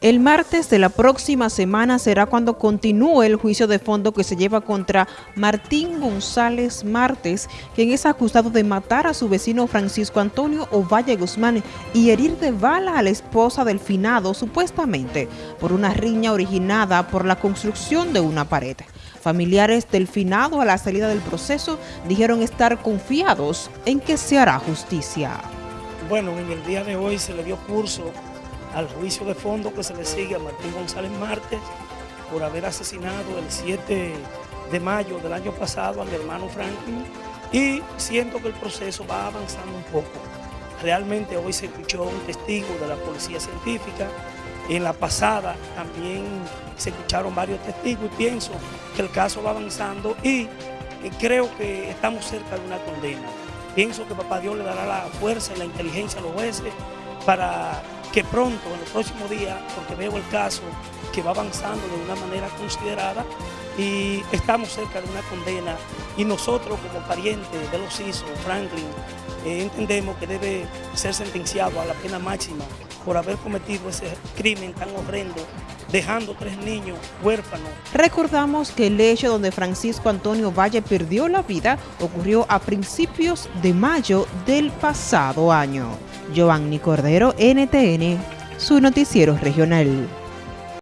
El martes de la próxima semana será cuando continúe el juicio de fondo que se lleva contra Martín González Martes, quien es acusado de matar a su vecino Francisco Antonio Ovalle Guzmán y herir de bala a la esposa del finado, supuestamente por una riña originada por la construcción de una pared. Familiares del finado a la salida del proceso dijeron estar confiados en que se hará justicia. Bueno, en el día de hoy se le dio curso al juicio de fondo que se le sigue a Martín González Martes por haber asesinado el 7 de mayo del año pasado a mi hermano Franklin y siento que el proceso va avanzando un poco. Realmente hoy se escuchó un testigo de la policía científica, en la pasada también se escucharon varios testigos y pienso que el caso va avanzando y creo que estamos cerca de una condena. Pienso que Papá Dios le dará la fuerza y la inteligencia a los jueces para que pronto, en los próximos días, porque veo el caso que va avanzando de una manera considerada y estamos cerca de una condena y nosotros como parientes de los hijos, Franklin, eh, entendemos que debe ser sentenciado a la pena máxima por haber cometido ese crimen tan horrendo dejando tres niños huérfanos. Recordamos que el hecho donde Francisco Antonio Valle perdió la vida ocurrió a principios de mayo del pasado año. Giovanni Cordero, NTN, su noticiero regional.